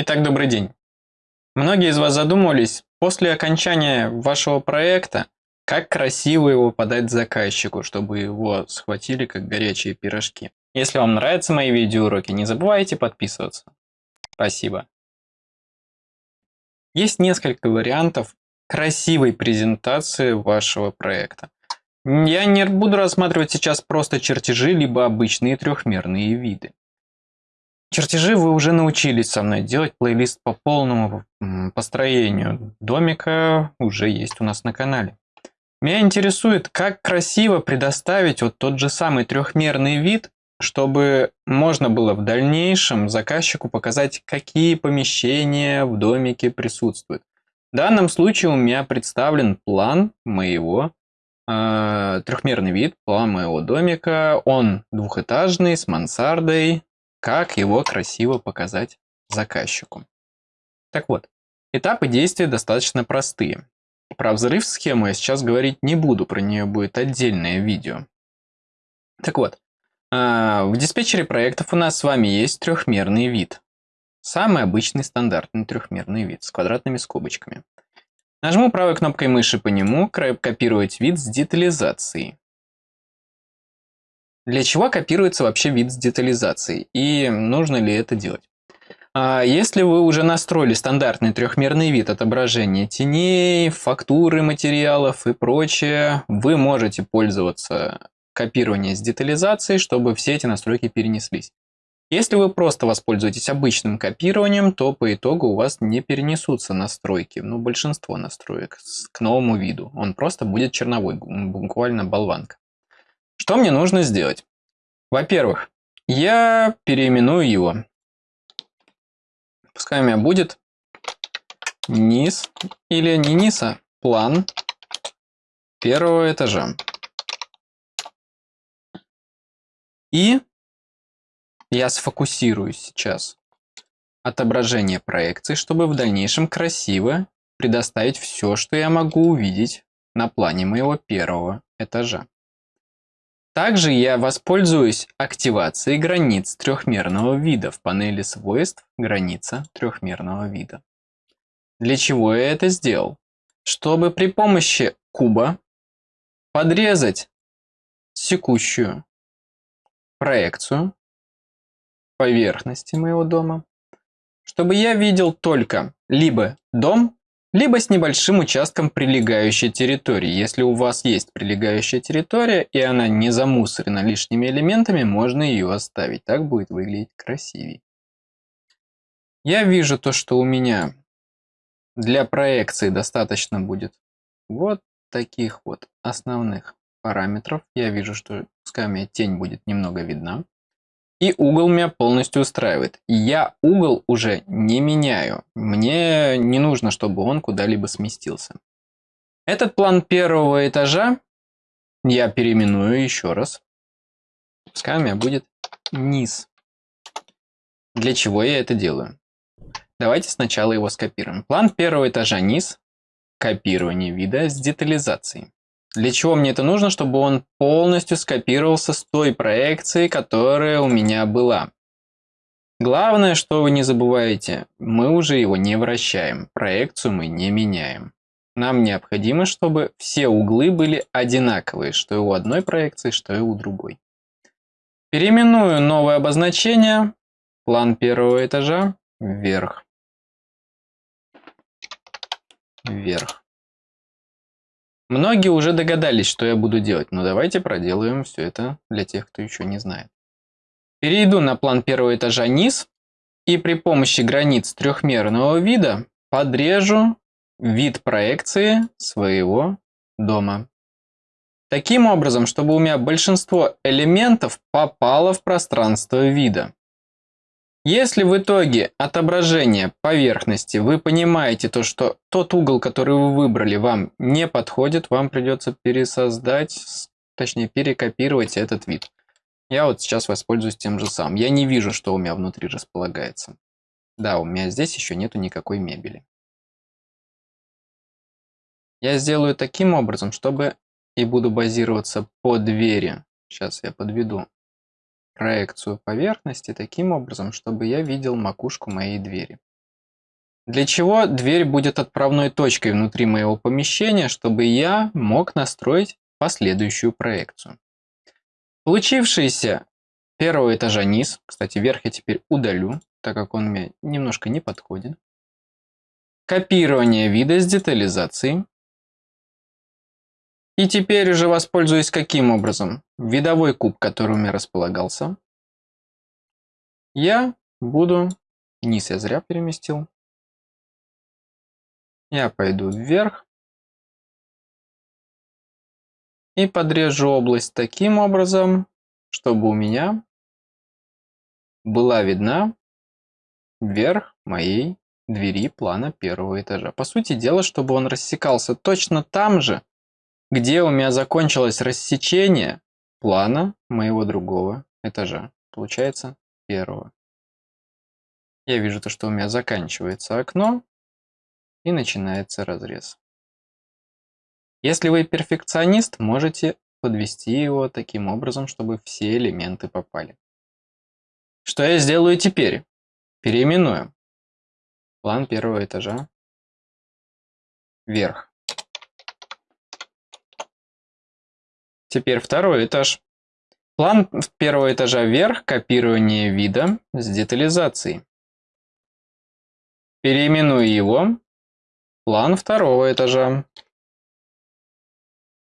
Итак, добрый день. Многие из вас задумывались после окончания вашего проекта, как красиво его подать заказчику, чтобы его схватили как горячие пирожки. Если вам нравятся мои видеоуроки, не забывайте подписываться. Спасибо. Есть несколько вариантов красивой презентации вашего проекта. Я не буду рассматривать сейчас просто чертежи, либо обычные трехмерные виды. Чертежи вы уже научились со мной делать, плейлист по полному построению домика уже есть у нас на канале. Меня интересует, как красиво предоставить вот тот же самый трехмерный вид, чтобы можно было в дальнейшем заказчику показать, какие помещения в домике присутствуют. В данном случае у меня представлен план моего э, трехмерный вид, план моего домика. Он двухэтажный, с мансардой, как его красиво показать заказчику. Так вот, этапы действия достаточно простые. Про взрыв схемы я сейчас говорить не буду, про нее будет отдельное видео. Так вот, а, в диспетчере проектов у нас с вами есть трехмерный вид. Самый обычный стандартный трехмерный вид с квадратными скобочками. Нажму правой кнопкой мыши по нему «Копировать вид с детализацией». Для чего копируется вообще вид с детализацией и нужно ли это делать? А если вы уже настроили стандартный трехмерный вид отображения теней, фактуры материалов и прочее, вы можете пользоваться копированием с детализацией, чтобы все эти настройки перенеслись. Если вы просто воспользуетесь обычным копированием, то по итогу у вас не перенесутся настройки, ну большинство настроек к новому виду. Он просто будет черновой, буквально болванка. Что мне нужно сделать? Во-первых, я переименую его. Пускай у меня будет низ или не низ, а план первого этажа. И я сфокусируюсь сейчас отображение проекции, чтобы в дальнейшем красиво предоставить все, что я могу увидеть на плане моего первого этажа. Также я воспользуюсь активацией границ трехмерного вида в панели свойств «Граница трехмерного вида». Для чего я это сделал? Чтобы при помощи куба подрезать секущую проекцию поверхности моего дома, чтобы я видел только либо дом, либо с небольшим участком прилегающей территории. Если у вас есть прилегающая территория, и она не замусорена лишними элементами, можно ее оставить. Так будет выглядеть красивее. Я вижу то, что у меня для проекции достаточно будет вот таких вот основных параметров. Я вижу, что пускай у меня тень будет немного видна. И угол меня полностью устраивает. Я угол уже не меняю. Мне не нужно, чтобы он куда-либо сместился. Этот план первого этажа я переименую еще раз. Пускай у меня будет низ. Для чего я это делаю? Давайте сначала его скопируем. План первого этажа низ. Копирование вида с детализацией. Для чего мне это нужно? Чтобы он полностью скопировался с той проекцией, которая у меня была. Главное, что вы не забываете, мы уже его не вращаем, проекцию мы не меняем. Нам необходимо, чтобы все углы были одинаковые, что и у одной проекции, что и у другой. Переименую новое обозначение, план первого этажа, вверх. Вверх. Многие уже догадались, что я буду делать, но давайте проделаем все это для тех, кто еще не знает. Перейду на план первого этажа низ и при помощи границ трехмерного вида подрежу вид проекции своего дома. Таким образом, чтобы у меня большинство элементов попало в пространство вида. Если в итоге отображения поверхности вы понимаете то, что тот угол, который вы выбрали, вам не подходит, вам придется пересоздать, точнее перекопировать этот вид. Я вот сейчас воспользуюсь тем же самым. Я не вижу, что у меня внутри располагается. Да, у меня здесь еще нету никакой мебели. Я сделаю таким образом, чтобы и буду базироваться по двери. Сейчас я подведу проекцию поверхности таким образом, чтобы я видел макушку моей двери. Для чего дверь будет отправной точкой внутри моего помещения, чтобы я мог настроить последующую проекцию. Получившийся первого этажа низ, кстати, верх я теперь удалю, так как он мне немножко не подходит. Копирование вида с детализацией. И теперь уже воспользуюсь каким образом? Видовой куб, который у меня располагался. Я буду... Низ я зря переместил. Я пойду вверх. И подрежу область таким образом, чтобы у меня была видна верх моей двери плана первого этажа. По сути дела, чтобы он рассекался точно там же, где у меня закончилось рассечение плана моего другого этажа. Получается первого. Я вижу то, что у меня заканчивается окно и начинается разрез. Если вы перфекционист, можете подвести его таким образом, чтобы все элементы попали. Что я сделаю теперь? Переименую. План первого этажа вверх. Теперь второй этаж. План первого этажа вверх, копирование вида с детализацией. Переименую его. План второго этажа.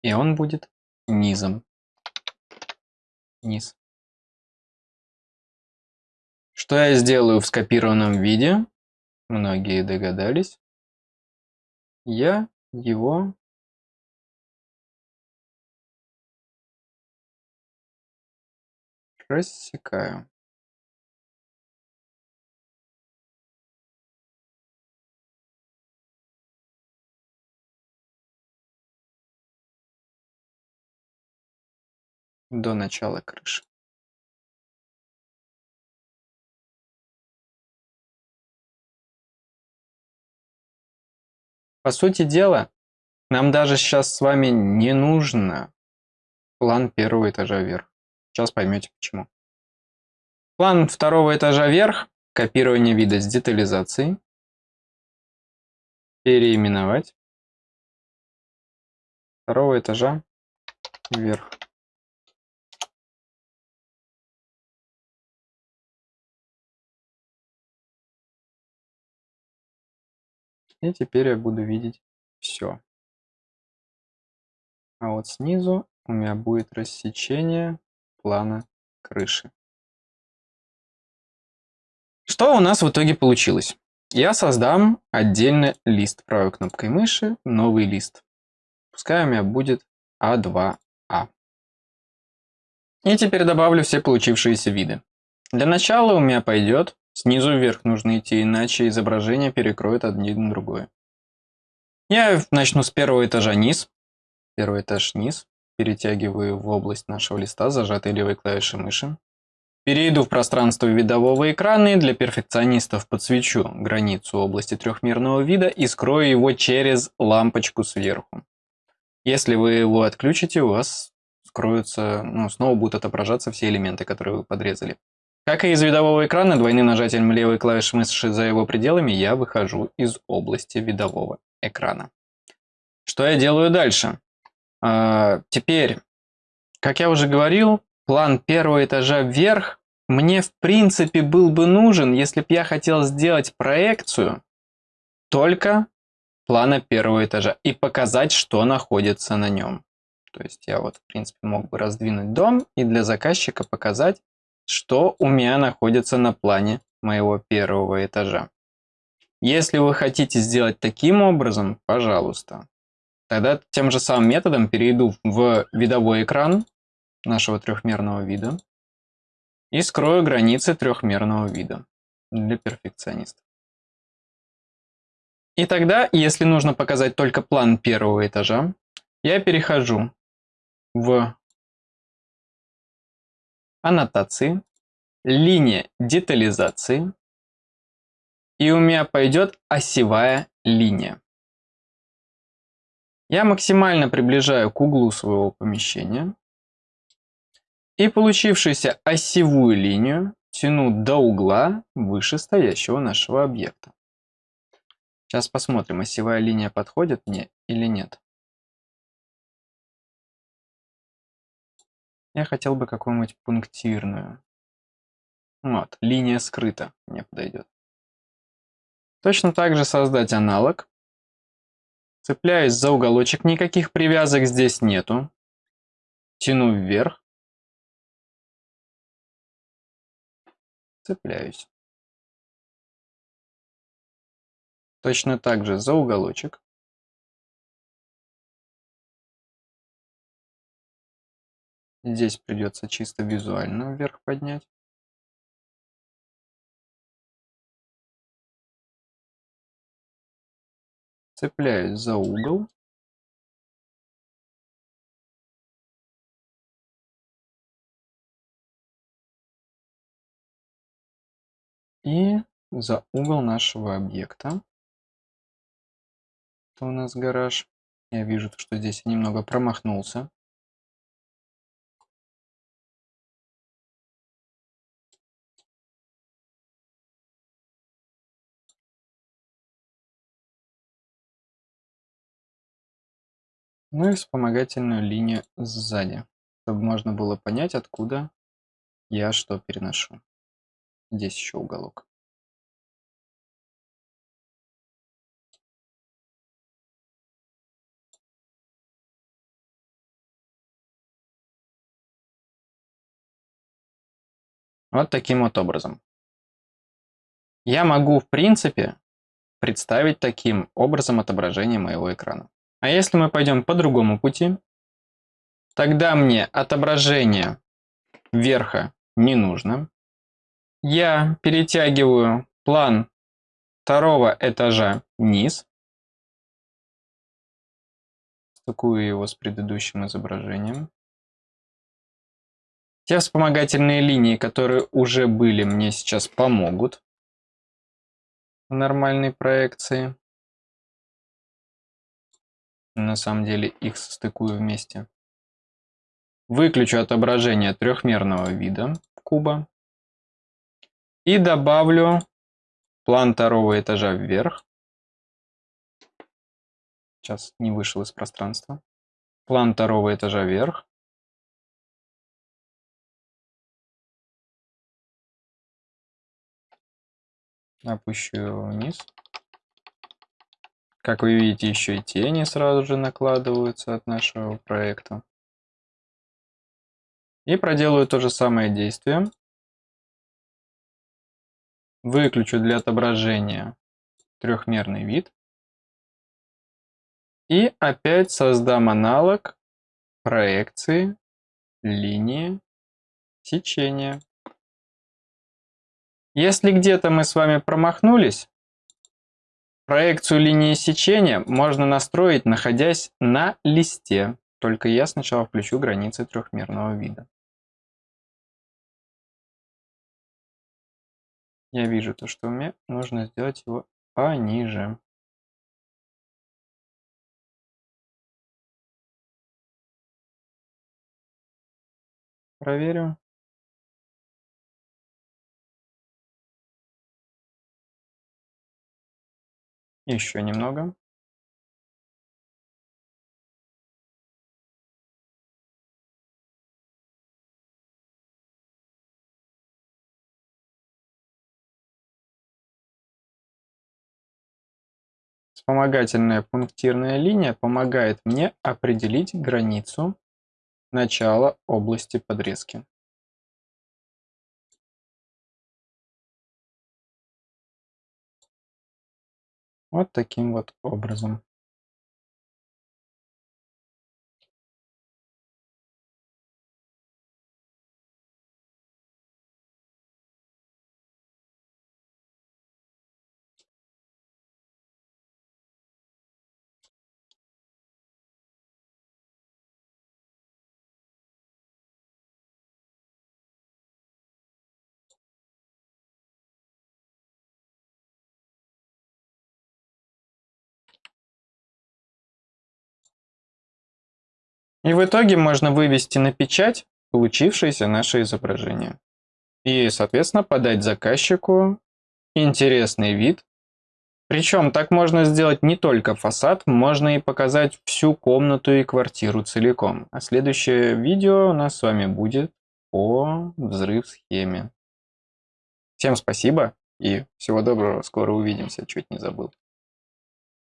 И он будет низом. Низ. Что я сделаю в скопированном виде? Многие догадались. Я его рассекаю. До начала крыши. По сути дела, нам даже сейчас с вами не нужно план первого этажа вверх. Сейчас поймете почему. План второго этажа вверх, копирование вида с детализацией, переименовать, второго этажа вверх. И теперь я буду видеть все. А вот снизу у меня будет рассечение плана крыши. Что у нас в итоге получилось? Я создам отдельный лист правой кнопкой мыши, новый лист. Пускай у меня будет А2А. А. И теперь добавлю все получившиеся виды. Для начала у меня пойдет Снизу вверх нужно идти, иначе изображение перекроет один другое. Я начну с первого этажа низ. Первый этаж низ. Перетягиваю в область нашего листа зажатой левой клавишей мыши. Перейду в пространство видового экрана и для перфекционистов подсвечу границу области трехмерного вида и скрою его через лампочку сверху. Если вы его отключите, у вас скроются, ну, снова будут отображаться все элементы, которые вы подрезали. Как и из видового экрана, двойным нажатием левой клавиши мыши за его пределами я выхожу из области видового экрана. Что я делаю дальше? А, теперь, как я уже говорил, план первого этажа вверх мне в принципе был бы нужен, если бы я хотел сделать проекцию только плана первого этажа и показать, что находится на нем. То есть я вот в принципе мог бы раздвинуть дом и для заказчика показать, что у меня находится на плане моего первого этажа. Если вы хотите сделать таким образом, пожалуйста, тогда тем же самым методом перейду в видовой экран нашего трехмерного вида и скрою границы трехмерного вида для перфекционистов. И тогда, если нужно показать только план первого этажа, я перехожу в аннотации, линия детализации, и у меня пойдет осевая линия. Я максимально приближаю к углу своего помещения и получившуюся осевую линию тяну до угла вышестоящего нашего объекта. Сейчас посмотрим, осевая линия подходит мне или нет. Я хотел бы какую-нибудь пунктирную. Вот, линия скрыта мне подойдет. Точно так же создать аналог. Цепляюсь за уголочек, никаких привязок здесь нету. Тяну вверх. Цепляюсь. Точно так же за уголочек. Здесь придется чисто визуально вверх поднять. Цепляюсь за угол. И за угол нашего объекта. Это у нас гараж. Я вижу, что здесь я немного промахнулся. Ну и вспомогательную линию сзади, чтобы можно было понять, откуда я что переношу. Здесь еще уголок. Вот таким вот образом. Я могу, в принципе, представить таким образом отображение моего экрана. А если мы пойдем по другому пути, тогда мне отображение верха не нужно. Я перетягиваю план второго этажа вниз. Стыкую его с предыдущим изображением. Те вспомогательные линии, которые уже были, мне сейчас помогут в нормальной проекции на самом деле их состыкую вместе. Выключу отображение трехмерного вида куба и добавлю план второго этажа вверх. Сейчас не вышел из пространства. План второго этажа вверх. Опущу его вниз. Как вы видите, еще и тени сразу же накладываются от нашего проекта. И проделаю то же самое действие. Выключу для отображения трехмерный вид. И опять создам аналог проекции линии сечения. Если где-то мы с вами промахнулись, Проекцию линии сечения можно настроить, находясь на листе. Только я сначала включу границы трехмерного вида. Я вижу то, что мне нужно сделать его пониже. Проверю. Еще немного. Вспомогательная пунктирная линия помогает мне определить границу начала области подрезки. Вот таким вот образом. И в итоге можно вывести на печать получившееся наше изображение. И, соответственно, подать заказчику интересный вид Причем так можно сделать не только фасад, можно и показать всю комнату и квартиру целиком. А следующее видео у нас с вами будет по взрыв-схеме. Всем спасибо и всего доброго, скоро увидимся, чуть не забыл.